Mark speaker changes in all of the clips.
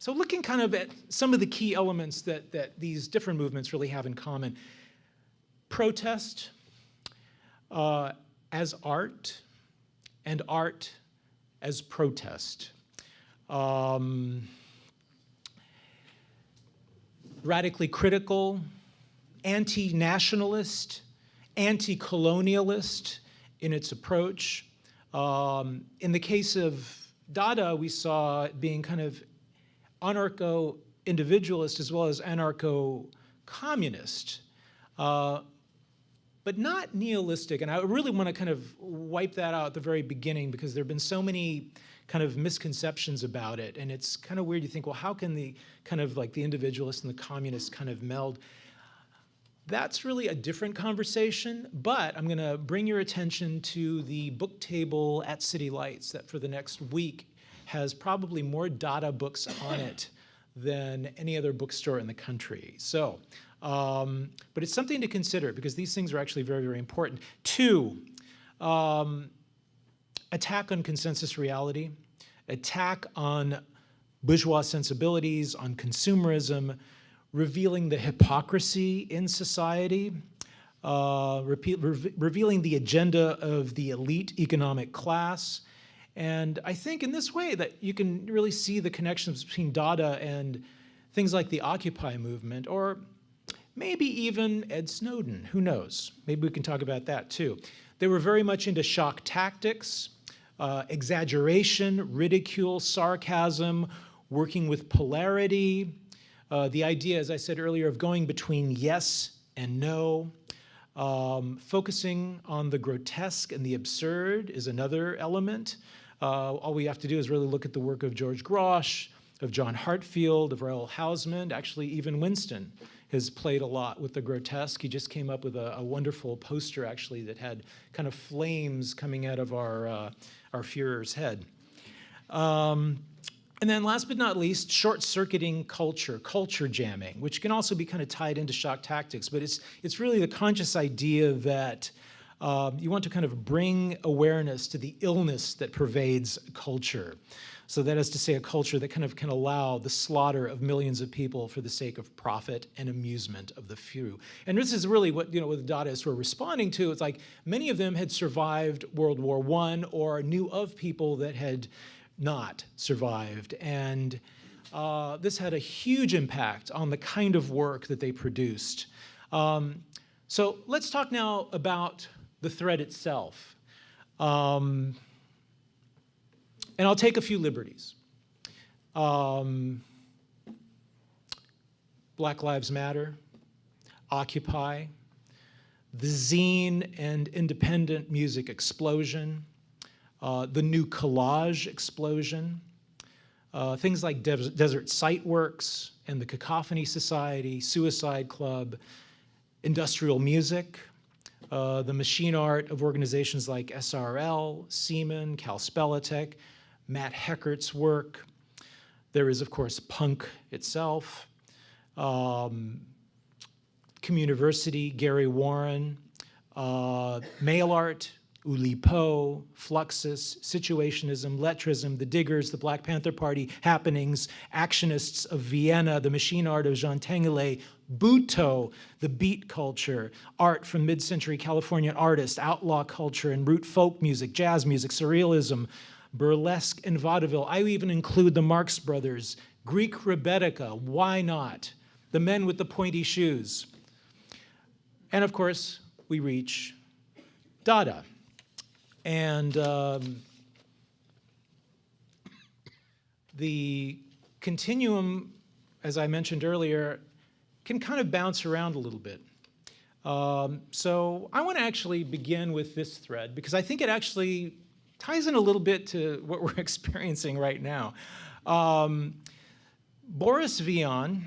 Speaker 1: so looking kind of at some of the key elements that, that these different movements really have in common. Protest uh, as art and art as protest. Um, radically critical, anti-nationalist, anti-colonialist in its approach. Um, in the case of Dada, we saw it being kind of anarcho-individualist as well as anarcho-communist, uh, but not nihilistic. And I really want to kind of wipe that out at the very beginning because there have been so many kind of misconceptions about it. And it's kind of weird. You think, well, how can the kind of like the individualist and the communist kind of meld? That's really a different conversation, but I'm going to bring your attention to the book table at City Lights that for the next week has probably more Dada books on it than any other bookstore in the country. So, um, but it's something to consider because these things are actually very, very important. Two, um, attack on consensus reality, attack on bourgeois sensibilities, on consumerism, revealing the hypocrisy in society, uh, re revealing the agenda of the elite economic class. And I think in this way that you can really see the connections between Dada and things like the Occupy movement, or maybe even Ed Snowden, who knows? Maybe we can talk about that too. They were very much into shock tactics, uh, exaggeration, ridicule, sarcasm, working with polarity, uh, the idea, as I said earlier, of going between yes and no, um, focusing on the grotesque and the absurd is another element. Uh, all we have to do is really look at the work of George Grosz, of John Heartfield, of Raoul Hausmann, actually even Winston has played a lot with the grotesque. He just came up with a, a wonderful poster actually that had kind of flames coming out of our uh, our Fuhrer's head. Um, and then last but not least, short-circuiting culture, culture jamming, which can also be kind of tied into shock tactics, but it's, it's really the conscious idea that uh, you want to kind of bring awareness to the illness that pervades culture. So that is to say a culture that kind of can allow the slaughter of millions of people for the sake of profit and amusement of the few. And this is really what, you know, what the Dadaists were responding to. It's like many of them had survived World War I or knew of people that had not survived. And uh, this had a huge impact on the kind of work that they produced. Um, so let's talk now about the thread itself. Um, and I'll take a few liberties. Um, Black Lives Matter, Occupy, the zine and independent music explosion, uh, the new collage explosion, uh, things like Des Desert Site Works and the Cacophony Society, Suicide Club, industrial music, uh, the machine art of organizations like SRL, Seemen, Kal Spelletich, Matt Heckert's work. There is, of course, punk itself, um, Communiversity, Gary Warne, uh, mail art, Oulipo, Fluxus, Situationism, Lettrism, The Diggers, the Black Panther Party, Happenings, Actionists of Vienna, the machine art of Jean Tinguely, Butoh, the beat culture, art from mid-century Californian artists, outlaw culture and root folk music, jazz music, surrealism, burlesque, and vaudeville. I even include the Marx Brothers, Greek Rebetika, why not? The men with the pointy shoes. And of course, we reach Dada. And um, the continuum, as I mentioned earlier, can kind of bounce around a little bit. Um, so I want to actually begin with this thread because I think it actually ties in a little bit to what we're experiencing right now. Um, Boris Vian,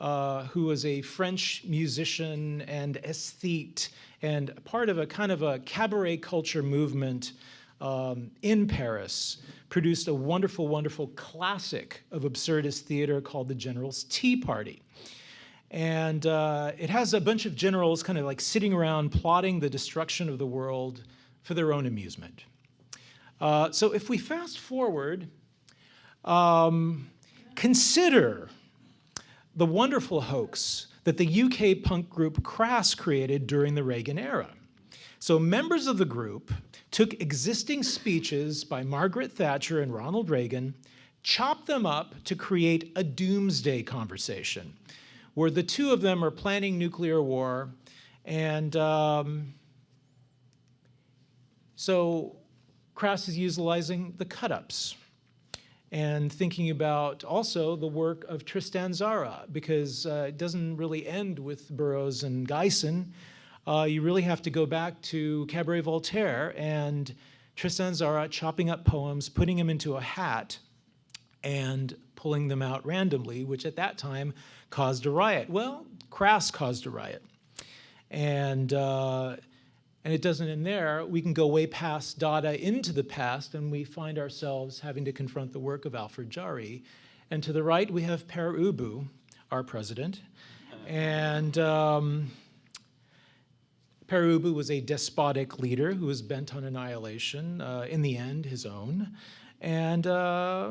Speaker 1: uh, who was a French musician and aesthete and part of a kind of a cabaret culture movement um, in Paris, produced a wonderful, wonderful classic of absurdist theater called The General's Tea Party. And uh, it has a bunch of generals kind of like sitting around plotting the destruction of the world for their own amusement. Uh, so if we fast forward, um, Consider the wonderful hoax that the UK punk group Crass created during the Reagan era. So members of the group took existing speeches by Margaret Thatcher and Ronald Reagan, chopped them up to create a doomsday conversation where the two of them are planning nuclear war and um, so Crass is utilizing the cut-ups and thinking about also the work of Tristan Tzara, because uh, it doesn't really end with Burroughs and Gysin. Uh, you really have to go back to Cabaret Voltaire and Tristan Tzara chopping up poems, putting them into a hat, and pulling them out randomly, which at that time caused a riot. Well, Crass caused a riot. And uh, and it doesn't end there. We can go way past Dada into the past, and we find ourselves having to confront the work of Alfred Jarry. And to the right, we have Pere Ubu, our president. And um, Pere Ubu was a despotic leader who was bent on annihilation, uh, in the end, his own. And uh,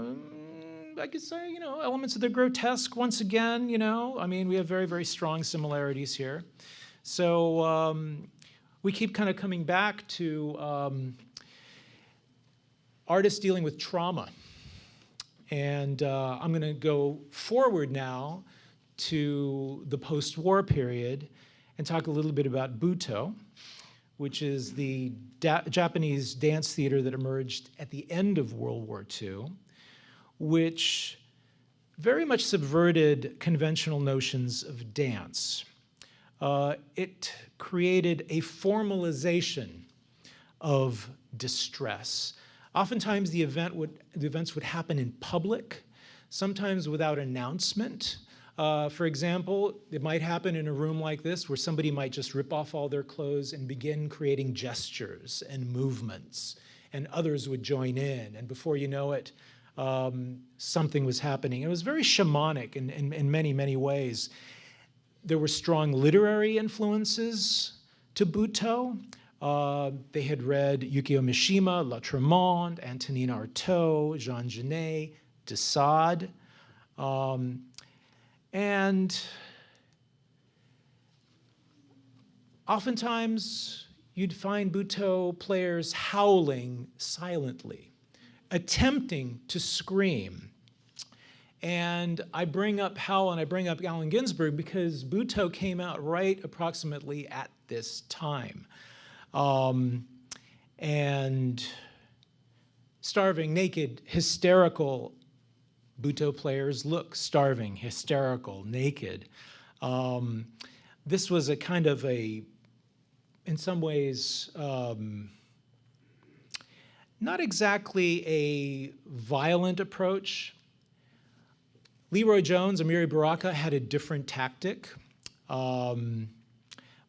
Speaker 1: I could say, you know, elements of the grotesque once again, you know, I mean, we have very, very strong similarities here. So, um, we keep kind of coming back to um, artists dealing with trauma. And uh, I'm going to go forward now to the post-war period and talk a little bit about Butoh, which is the da Japanese dance theater that emerged at the end of World War II, which very much subverted conventional notions of dance. Uh, it created a formalization of distress. Oftentimes the, event would, the events would happen in public, sometimes without announcement. Uh, for example, it might happen in a room like this where somebody might just rip off all their clothes and begin creating gestures and movements, and others would join in. And before you know it, um, something was happening. It was very shamanic in, in, in many, many ways there were strong literary influences to Butoh. Uh, they had read Yukio Mishima, Lautréamont, Antonin Artaud, Jean Genet, de Sade. Um, and oftentimes you'd find Butoh players howling silently, attempting to scream and I bring up Howl and I bring up Allen Ginsberg because Butoh came out right approximately at this time. Um, and starving, naked, hysterical Butoh players look starving, hysterical, naked. Um, this was a kind of a, in some ways, um, not exactly a violent approach, LeRoi Jones, Amiri Baraka had a different tactic. Um,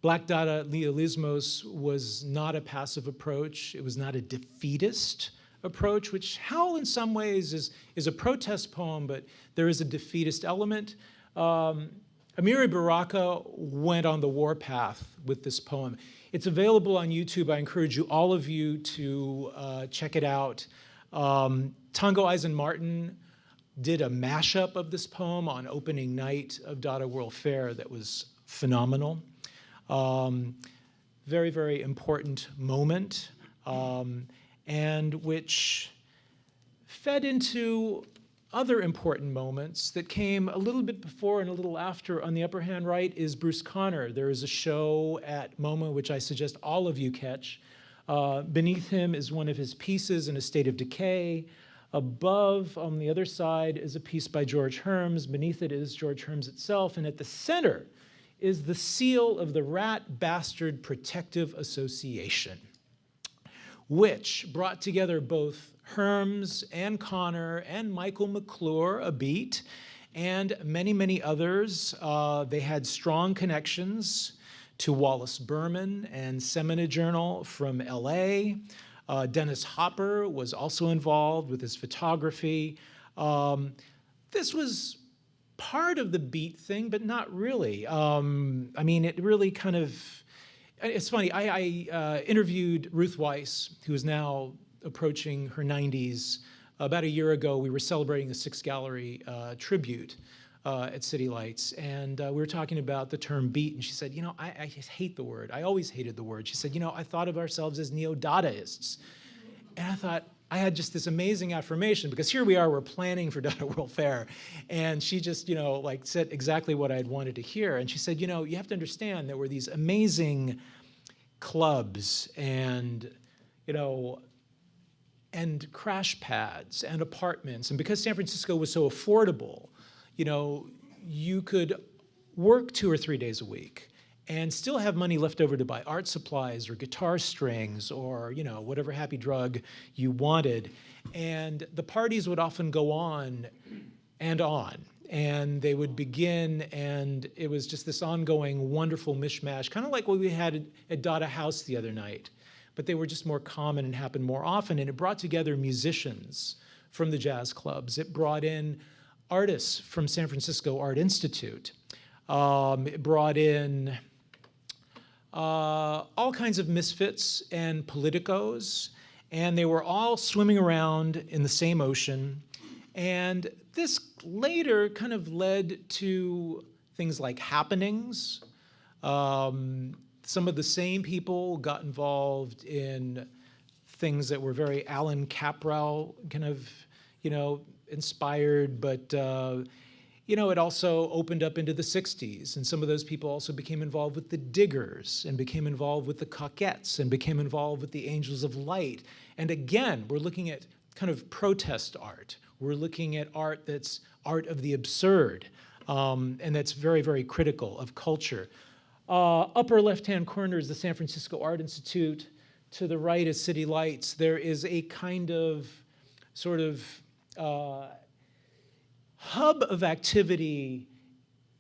Speaker 1: Black Dada Nihilismus was not a passive approach. It was not a defeatist approach, which Howl in some ways is, is a protest poem, but there is a defeatist element. Um, Amiri Baraka went on the warpath with this poem. It's available on YouTube. I encourage you, all of you, to uh, check it out. Um, Tongo Eisen Martin did a mashup of this poem on opening night of Dada World Fair that was phenomenal. Um, very, very important moment, um, and which fed into other important moments that came a little bit before and a little after. On the upper hand right is Bruce Conner. There is a show at MoMA, which I suggest all of you catch. Uh, beneath him is one of his pieces in a state of decay. Above, on the other side, is a piece by George Herms. Beneath it is George Herms itself. And at the center is the seal of the Rat Bastard Protective Association, which brought together both Herms and Conner and Michael McClure, a beat, and many, many others. Uh, they had strong connections to Wallace Berman and Semina Journal from LA. Uh, Dennis Hopper was also involved with his photography. Um, this was part of the beat thing, but not really. Um, I mean, it really kind of, it's funny, I, I uh, interviewed Ruth Weiss, who is now approaching her 90s, about a year ago, we were celebrating the Six Gallery uh, tribute uh, at City Lights, and uh, we were talking about the term beat, and she said, you know, I, I hate the word. I always hated the word. She said, you know, I thought of ourselves as neo-Dadaists. And I thought, I had just this amazing affirmation because here we are, we're planning for Dada World Fair. And she just, you know, like said exactly what I'd wanted to hear. And she said, you know, you have to understand there were these amazing clubs and, you know, and crash pads and apartments. And because San Francisco was so affordable, you know, you could work two or three days a week and still have money left over to buy art supplies or guitar strings or, you know, whatever happy drug you wanted. And the parties would often go on and on. And they would begin, and it was just this ongoing wonderful mishmash, kind of like what we had at Dada House the other night. But they were just more common and happened more often. And it brought together musicians from the jazz clubs. It brought in artists from San Francisco Art Institute. Um, brought in uh, all kinds of misfits and politicos, and they were all swimming around in the same ocean. And this later kind of led to things like happenings. Um, some of the same people got involved in things that were very Allan Kaprow kind of, you know, inspired, but uh, you know, it also opened up into the 60s, and some of those people also became involved with the Diggers, and became involved with the Cockettes, and became involved with the Angels of Light. And again, we're looking at kind of protest art. We're looking at art that's art of the absurd, um, and that's very, very critical of culture. Uh, upper left-hand corner is the San Francisco Art Institute. To the right is City Lights. There is a kind of sort of uh, hub of activity,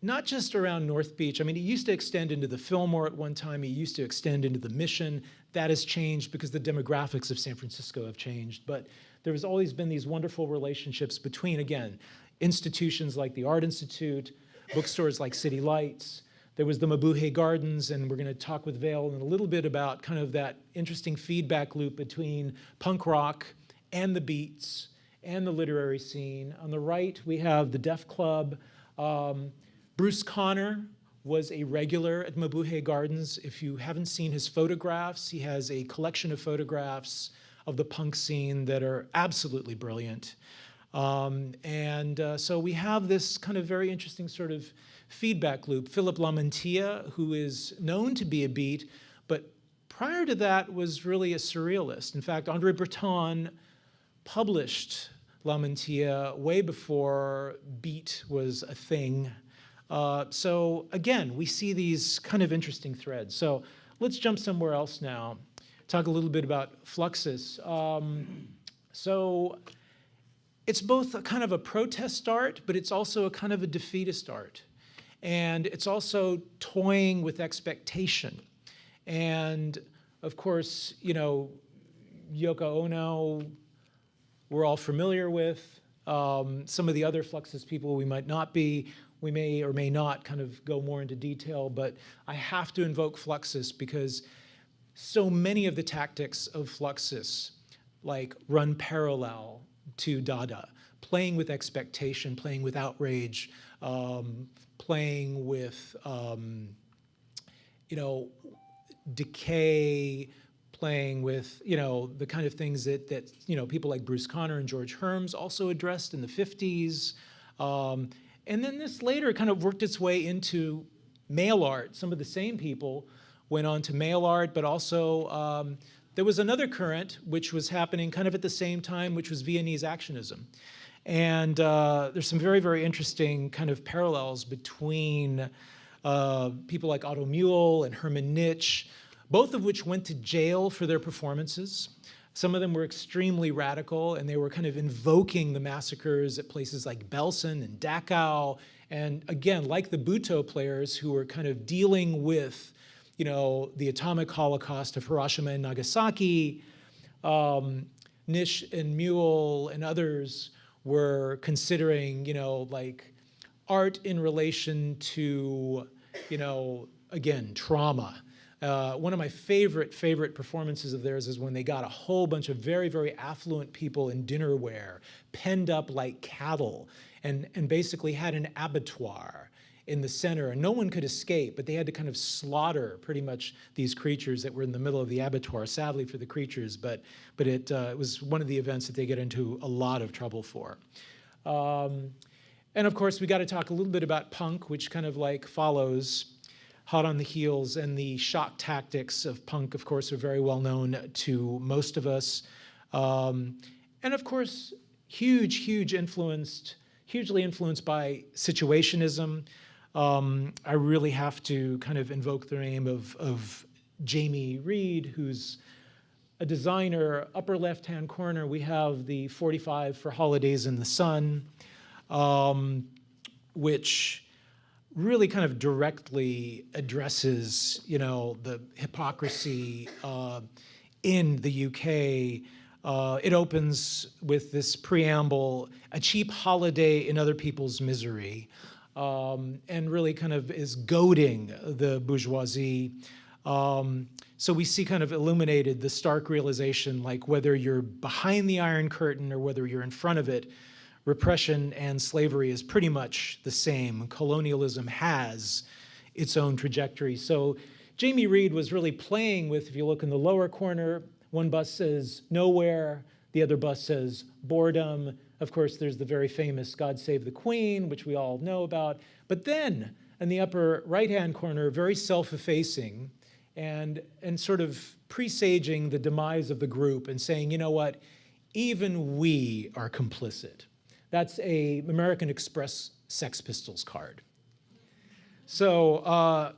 Speaker 1: not just around North Beach. I mean, it used to extend into the Fillmore at one time. It used to extend into the Mission. That has changed because the demographics of San Francisco have changed. But there has always been these wonderful relationships between, again, institutions like the Art Institute, bookstores like City Lights, there was the Mabuhay Gardens, and we're going to talk with Vale in a little bit about kind of that interesting feedback loop between punk rock and the beats and the literary scene. On the right, we have the Deaf Club. Um, Bruce Conner was a regular at Mabuhay Gardens. If you haven't seen his photographs, he has a collection of photographs of the punk scene that are absolutely brilliant. Um, and uh, so we have this kind of very interesting sort of feedback loop. Philip Lamantia, who is known to be a beat, but prior to that was really a surrealist. In fact, Andre Breton published Lamantia way before beat was a thing. Uh, so again, we see these kind of interesting threads. So let's jump somewhere else now. Talk a little bit about Fluxus. Um, so it's both a kind of a protest art, but it's also a kind of a defeatist art. And it's also toying with expectation. And of course, you know, Yoko Ono we're all familiar with. Um, some of the other Fluxus people we might not be. We may or may not kind of go more into detail, but I have to invoke Fluxus because so many of the tactics of Fluxus, like run parallel to Dada, playing with expectation, playing with outrage, um, playing with, um, you know, decay, playing with, you know, the kind of things that, that you know, people like Bruce Conner and George Herms also addressed in the 50s. Um, and then this later kind of worked its way into mail art. Some of the same people went on to mail art, but also um, there was another current which was happening kind of at the same time, which was Viennese actionism. And uh, there's some very, very interesting kind of parallels between uh, people like Otto Muehl and Hermann Nitsch, both of which went to jail for their performances. Some of them were extremely radical, and they were kind of invoking the massacres at places like Belsen and Dachau, and again, like the Butoh players who were kind of dealing with you know, the atomic holocaust of Hiroshima and Nagasaki, um, Nitsch and Muehl and others were considering, you know, like art in relation to, you know, again, trauma Uh, one of my favorite, favorite performances of theirs is when they got a whole bunch of very, very affluent people in dinnerware, penned up like cattle, and, and basically had an abattoir in the center, and no one could escape, but they had to kind of slaughter pretty much these creatures that were in the middle of the abattoir, sadly for the creatures, but, but it, uh, it was one of the events that they get into a lot of trouble for. Um, and of course, we got to talk a little bit about punk, which kind of like follows hot on the heels, and the shock tactics of punk, of course, are very well known to most of us. Um, and of course, huge, huge influenced, hugely influenced by situationism. Um, I really have to kind of invoke the name of, of Jamie Reid, who's a designer. Upper left-hand corner, we have the 45 for Holidays in the Sun, um, which really kind of directly addresses, you know, the hypocrisy uh, in the UK. Uh, it opens with this preamble, a cheap holiday in other people's misery, um, and really kind of is goading the bourgeoisie. Um, so we see kind of illuminated the stark realization, like whether you're behind the Iron Curtain or whether you're in front of it, repression and slavery is pretty much the same. Colonialism has its own trajectory. So Jamie Reid was really playing with, if you look in the lower corner, one bus says nowhere, the other bus says boredom. Of course, there's the very famous God Save the Queen, which we all know about. But then in the upper right-hand corner, very self-effacing and, and sort of presaging the demise of the group and saying, you know what, even we are complicit. That's a American Express Sex Pistols card. So uh,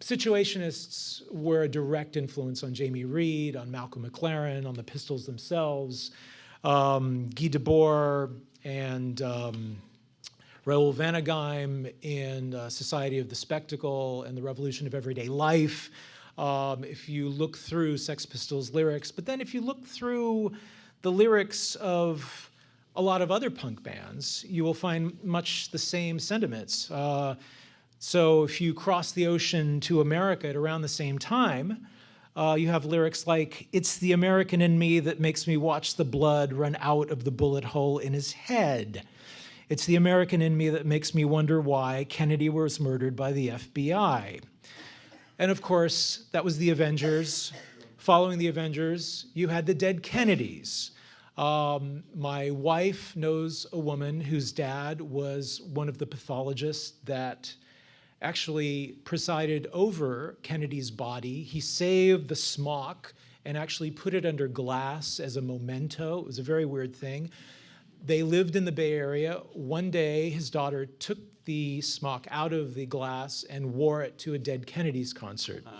Speaker 1: situationists were a direct influence on Jamie Reid, on Malcolm McLaren, on the Pistols themselves. Um, Guy Debord and um, Raoul Vaneigem in uh, Society of the Spectacle and the Revolution of Everyday Life. Um, if you look through Sex Pistols lyrics, but then if you look through the lyrics of a lot of other punk bands, you will find much the same sentiments. Uh, so if you cross the ocean to America at around the same time, uh, you have lyrics like, it's the American in me that makes me watch the blood run out of the bullet hole in his head. It's the American in me that makes me wonder why Kennedy was murdered by the FBI. And of course, that was the Avengers. Following the Avengers, you had the dead Kennedys. Um, my wife knows a woman whose dad was one of the pathologists that actually presided over Kennedy's body. He saved the smock and actually put it under glass as a memento. It was a very weird thing. They lived in the Bay Area. One day, his daughter took the smock out of the glass and wore it to a Dead Kennedys concert.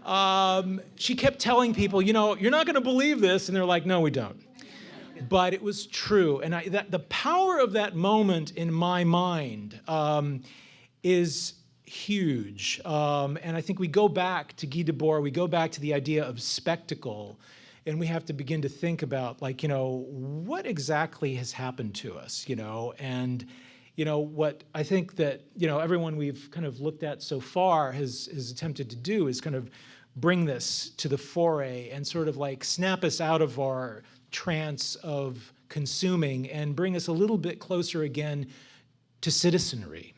Speaker 1: Um, she kept telling people, you know, you're not going to believe this. And they're like, no, we don't but it was true. And I, that, the power of that moment in my mind um, is huge. Um, and I think we go back to Guy Debord, we go back to the idea of spectacle, and we have to begin to think about, like, you know, what exactly has happened to us, you know, and, you know, what I think that, you know, everyone we've kind of looked at so far has, has attempted to do is kind of bring this to the foray and sort of like snap us out of our trance of consuming and bring us a little bit closer again to citizenry.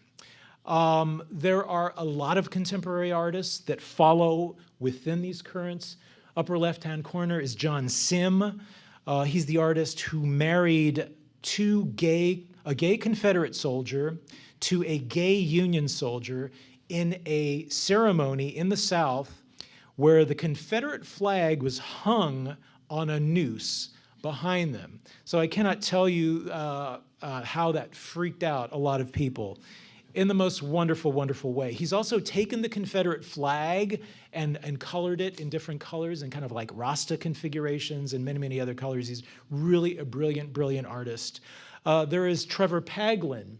Speaker 1: Um, there are a lot of contemporary artists that follow within these currents. Upper left-hand corner is John Sim. Uh, he's the artist who married two gay, a gay Confederate soldier to a gay Union soldier in a ceremony in the South where the Confederate flag was hung on a noose behind them. So I cannot tell you uh, uh, how that freaked out a lot of people in the most wonderful, wonderful way. He's also taken the Confederate flag and, and colored it in different colors and kind of like Rasta configurations and many, many other colors. He's really a brilliant, brilliant artist. Uh, there is Trevor Paglen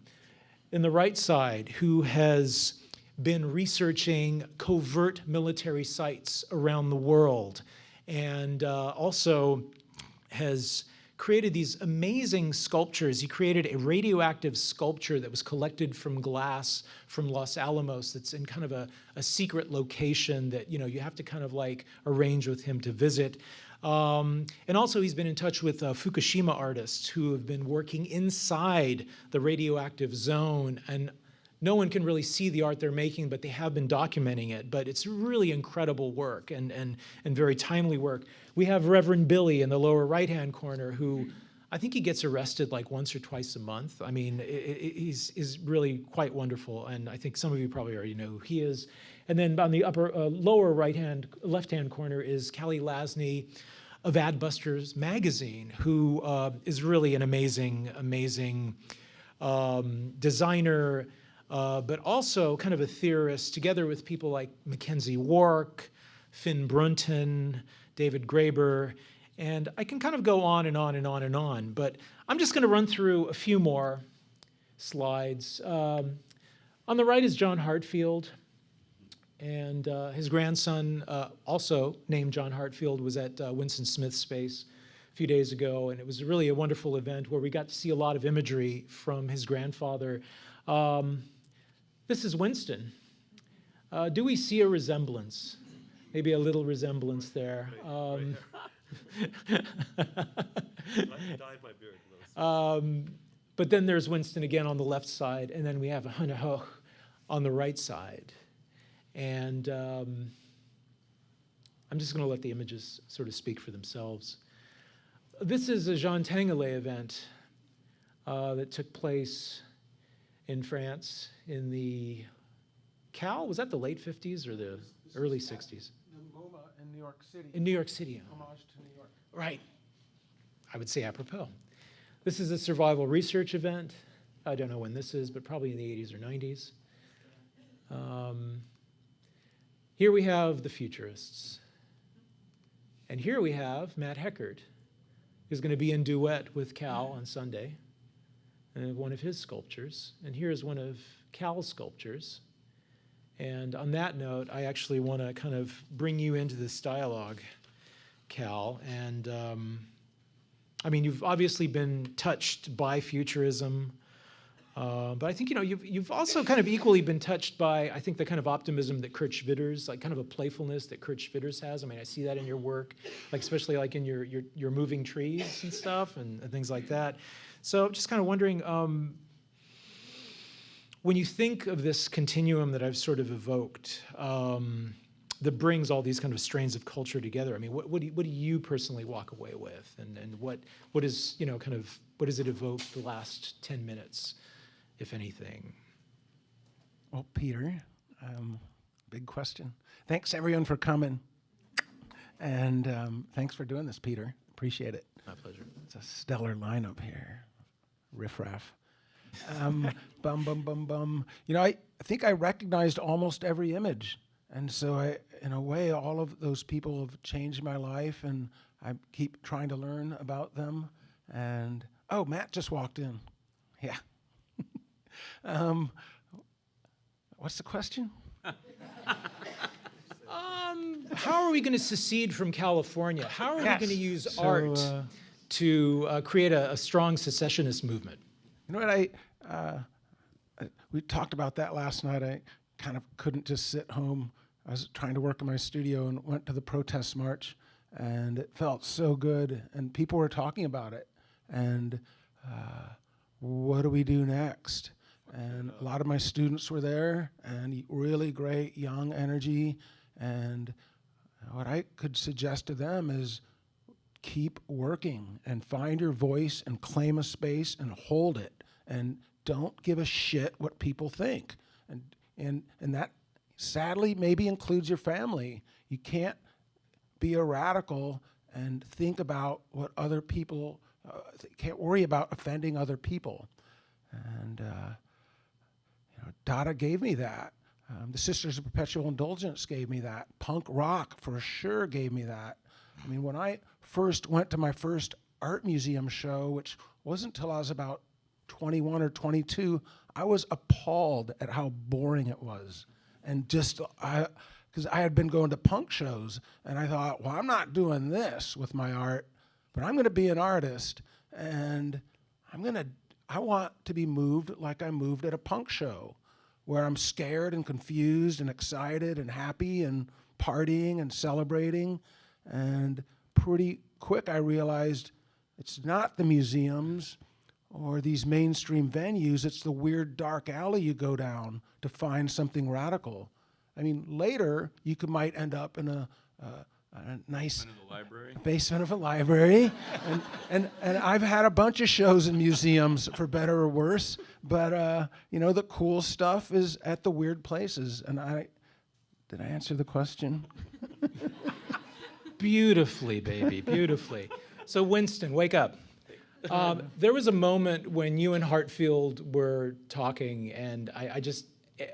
Speaker 1: in the right side who has been researching covert military sites around the world and uh, also has created these amazing sculptures. He created a radioactive sculpture that was collected from glass from Los Alamos that's in kind of a, a secret location that you know you have to kind of like arrange with him to visit. Um, and also he's been in touch with uh, Fukushima artists who have been working inside the radioactive zone and no one can really see the art they're making, but they have been documenting it. But it's really incredible work and, and, and very timely work. We have Reverend Billy in the lower right-hand corner who I think he gets arrested like once or twice a month. I mean, it, it, he's, he's really quite wonderful, and I think some of you probably already know who he is. And then on the upper, uh, lower right-hand, left-hand corner is Kalle Lasn of Adbusters magazine, who uh, is really an amazing, amazing um, designer, uh, but also kind of a theorist, together with people like McKenzie Wark, Finn Brunton, David Graeber, and I can kind of go on and on and on and on, but I'm just going to run through a few more slides. Um, on the right is John Heartfield, and uh, his grandson, uh, also named John Heartfield, was at uh, Winston Smith Space a few days ago, and it was really a wonderful event where we got to see a lot of imagery from his grandfather. Um, this is Winston. Uh, do we see a resemblance? Maybe a little resemblance there. Um, um, but then there's Winston again on the left side, and then we have Hannah Höch on the right side. And um, I'm just going to let the images sort of speak for themselves. This is a Jean Tinguely event uh, that took place in France in the Cal, was that the late 50s or the early 60s?
Speaker 2: The MoMA in New York City.
Speaker 1: In New York City.
Speaker 2: Homage to New York.
Speaker 1: Right. I would say apropos. This is a survival research event. I don't know when this is, but probably in the 80s or 90s. Um, here we have the futurists. And here we have Matt Heckert, who's going to be in duet with Cal on Sunday, and one of his sculptures. And here's one of Cal's sculptures. And on that note, I actually want to kind of bring you into this dialogue, Cal. And um, I mean, you've obviously been touched by futurism, uh, but I think, you know, you've, you've also kind of equally been touched by, I think, the kind of optimism that Kurt Schwitters, like kind of a playfulness that Kurt Schwitters has. I mean, I see that in your work, like especially like in your, your, your moving trees and stuff and, and things like that. So just kind of wondering, um, when you think of this continuum that I've sort of evoked, um, that brings all these kind of strains of culture together. I mean, what, what, do, you, what do you personally walk away with? And, and what, what is, you know, kind of, what does it evoke the last 10 minutes, if anything?
Speaker 2: Well, Peter, um, big question. Thanks everyone for coming. And um, thanks for doing this, Peter. Appreciate it.
Speaker 1: My pleasure.
Speaker 2: It's a stellar lineup here. Riffraff. Um, bum, bum, bum, bum. You know, I, I think I recognized almost every image. And so I, in a way, all of those people have changed my life and I keep trying to learn about them. And, oh, Matt just walked in. Yeah. um, what's the question?
Speaker 1: Um, how are we going to secede from California? How are
Speaker 2: Yes.
Speaker 1: we going to use
Speaker 2: So,
Speaker 1: art
Speaker 2: uh,
Speaker 1: to uh, create a, a strong secessionist movement?
Speaker 2: You know what I, uh, we talked about that last night. I kind of couldn't just sit home. I was trying to work in my studio and went to the protest march, and it felt so good. And people were talking about it. And uh, what do we do next? And a lot of my students were there, and really great young energy. And what I could suggest to them is keep working and find your voice and claim a space and hold it and don't give a shit what people think and and and that sadly maybe includes your family you can't be a radical and think about what other people uh, can't worry about offending other people and uh, you know, Dada gave me that. Um, the Sisters of Perpetual Indulgence gave me that. Punk rock for sure gave me that. I mean, when I first went to my first art museum show, which wasn't till I was about 21 or 22, I was appalled at how boring it was. And just, I, because I had been going to punk shows, and I thought, well, I'm not doing this with my art, but I'm going to be an artist. and I'm gonna, I want to be moved like I moved at a punk show, where I'm scared and confused and excited and happy and partying and celebrating. And pretty quick, I realized it's not the museums or these mainstream venues, it's the weird dark alley you go down to find something radical. I mean, later you could might end up in a, a, a nice
Speaker 3: In the
Speaker 2: basement of a library, and, and and I've had a bunch of shows in museums for better or worse. But uh, you know, the cool stuff is at the weird places. And I, did I answer the question?
Speaker 1: Beautifully, baby, beautifully. So, Winston, wake up. Um, there was a moment when you and Heartfield were talking, and I, I just, eh,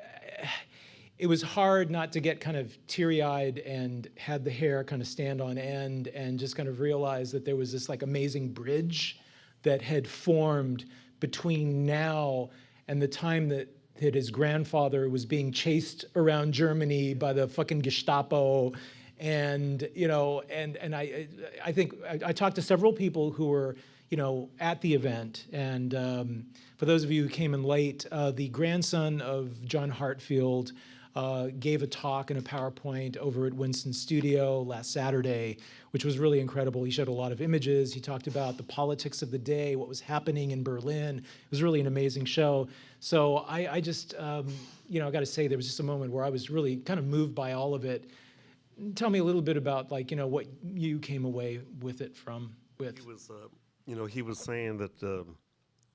Speaker 1: it was hard not to get kind of teary eyed and had the hair kind of stand on end and just kind of realize that there was this like amazing bridge that had formed between now and the time that that his grandfather was being chased around Germany by the fucking Gestapo. And you know and and I I think I, I talked to several people who were you know at the event and um, for those of you who came in late uh, the grandson of John Heartfield uh, gave a talk and a PowerPoint over at Winston Studio last Saturday, which was really incredible. He showed a lot of images. He talked about the politics of the day, what was happening in Berlin. It was really an amazing show. So I, I just, um, you know, I got to say there was just a moment where I was really kind of moved by all of it. Tell me a little bit about like, you know, what you came away with it from with.
Speaker 4: He was, uh, you know, he was saying that um,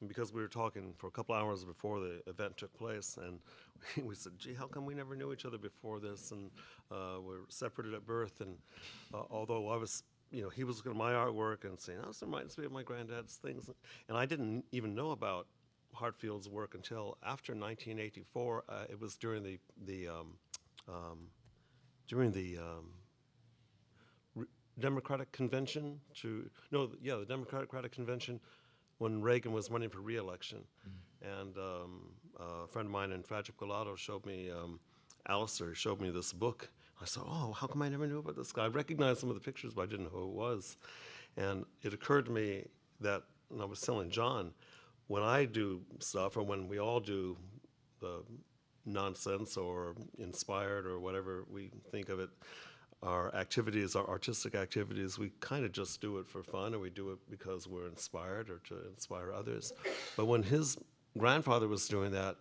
Speaker 4: because we were talking for a couple hours before the event took place, and we said, "Gee, how come we never knew each other before this?" And uh, we're separated at birth. And uh, although I was, you know, he was looking at my artwork and saying, "Oh, this reminds me of my granddad's things," and I didn't even know about Heartfield's work until after 1984. Uh, it was during the the um, um, during the um, Democratic Convention to, no, yeah, the Democratic Convention when Reagan was running for reelection. And um, a friend of mine in Fragile Colado showed me, um, Alistair showed me this book. I said, oh, how come I never knew about this guy? I recognized some of the pictures, but I didn't know who it was. And it occurred to me that, and I was telling John, when I do stuff, or when we all do the nonsense or inspired or whatever we think of it, our activities, our artistic activities, we kind of just do it for fun or we do it because we're inspired or to inspire others. But when his grandfather was doing that,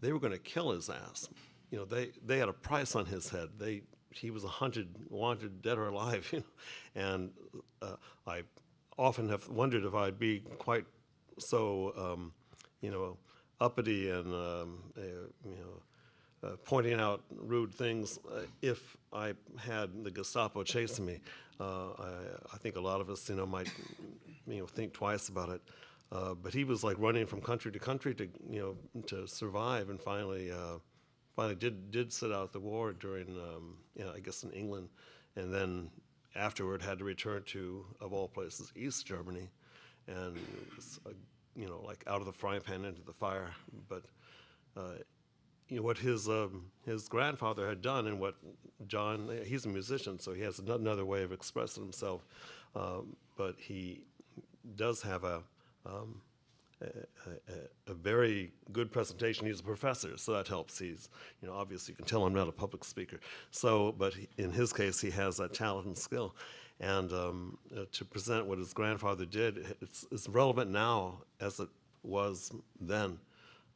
Speaker 4: they were going to kill his ass. You know, they, they had a price on his head. They, he was a hunted, wanted, dead or alive. You know? And uh, I often have wondered if I'd be quite so, um, you know, uppity and, um, uh, you know, uh, pointing out rude things uh, if I had the Gestapo chasing me. Uh, I, I think a lot of us, you know, might, you know, think twice about it. Uh, but he was like running from country to country to, you know, to survive, and finally, uh, finally did did sit out the war during, um, you know, I guess in England, and then afterward had to return to, of all places, East Germany, and was, you know, like out of the frying pan into the fire. But you know what his um, his grandfather had done, and what John he's a musician, so he has another way of expressing himself. Um, but he does have a, um, a, a, a very good presentation. He's a professor, so that helps. He's you know obviously you can tell I'm not a public speaker. So, but he, in his case, he has that talent and skill. And um, uh, to present what his grandfather did, it's, it's relevant now as it was then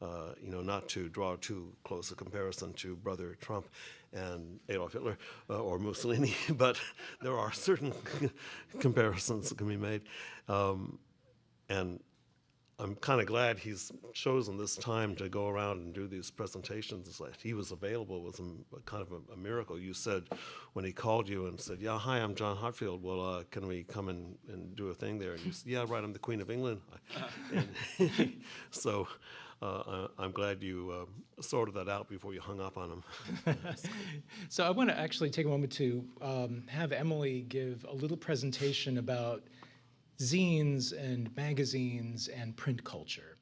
Speaker 4: uh, you know, not to draw too close a comparison to Brother Trump and Adolf Hitler uh, or Mussolini, but there are certain comparisons that can be made. Um, and I'm kind of glad he's chosen this time to go around and do these presentations. He was available was a, kind of a, a miracle. You said when he called you and said, "Yeah, hi, I'm John Heartfield. Well, uh, can we come and, and do a thing there?" And you said, "Yeah, right. I'm the Queen of England." and so uh, I- I'm glad you uh, sorted that out before you hung up on him.
Speaker 1: So I want to actually take a moment to um, have Emily give a little presentation about zines and magazines and print culture.